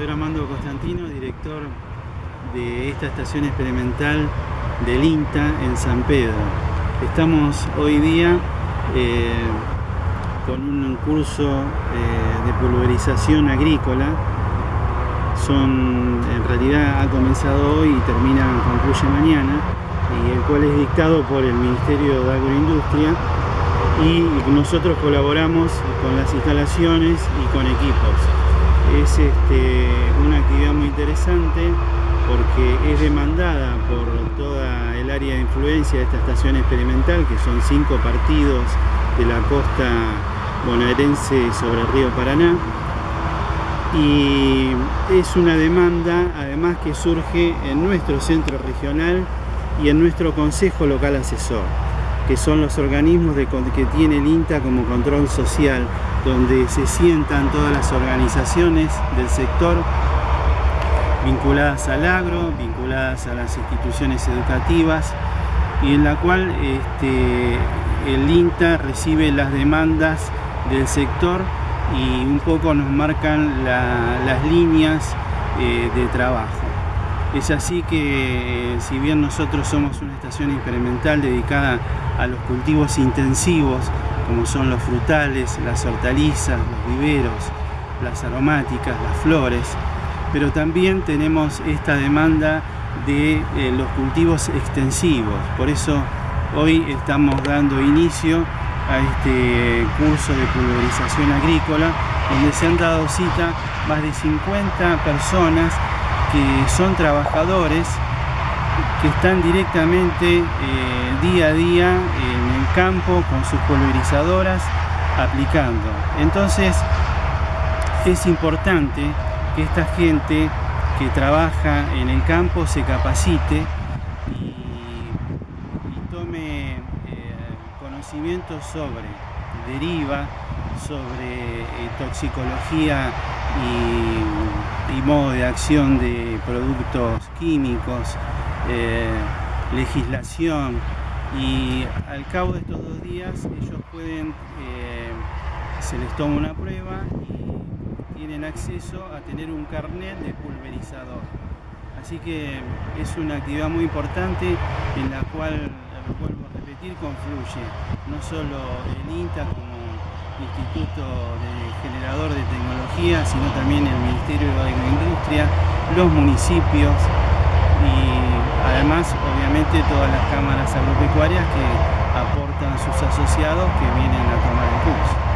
Soy Armando Constantino, director de esta estación experimental del INTA en San Pedro. Estamos hoy día eh, con un curso eh, de pulverización agrícola. Son, en realidad ha comenzado hoy y termina, concluye mañana, y el cual es dictado por el Ministerio de Agroindustria y nosotros colaboramos con las instalaciones y con equipos. Es este, una actividad muy interesante porque es demandada por toda el área de influencia de esta estación experimental, que son cinco partidos de la costa bonaerense sobre el río Paraná. Y es una demanda además que surge en nuestro centro regional y en nuestro consejo local asesor que son los organismos que tiene el INTA como control social, donde se sientan todas las organizaciones del sector vinculadas al agro, vinculadas a las instituciones educativas y en la cual este, el INTA recibe las demandas del sector y un poco nos marcan las líneas eh, de trabajo. Es así que si bien nosotros somos una estación experimental dedicada a los cultivos intensivos, como son los frutales, las hortalizas, los viveros, las aromáticas, las flores, pero también tenemos esta demanda de eh, los cultivos extensivos. Por eso hoy estamos dando inicio a este curso de pulverización agrícola, donde se han dado cita más de 50 personas que son trabajadores que están directamente eh, día a día en el campo con sus pulverizadoras aplicando. Entonces es importante que esta gente que trabaja en el campo se capacite y, tome eh, conocimiento sobre deriva, sobre eh, toxicología y, modo de acción de productos químicos, eh, legislación y al cabo de estos dos días ellos pueden, eh, se les toma una prueba y tienen acceso a tener un carnet de pulverizador. Así que es una actividad muy importante en la cual, vuelvo a repetir, confluye no solo el INTA como Instituto de Generador de Tecnología, sino también el Ministerio de Agroindustria, los municipios y además obviamente todas las cámaras agropecuarias que aportan sus asociados que vienen a tomar el curso.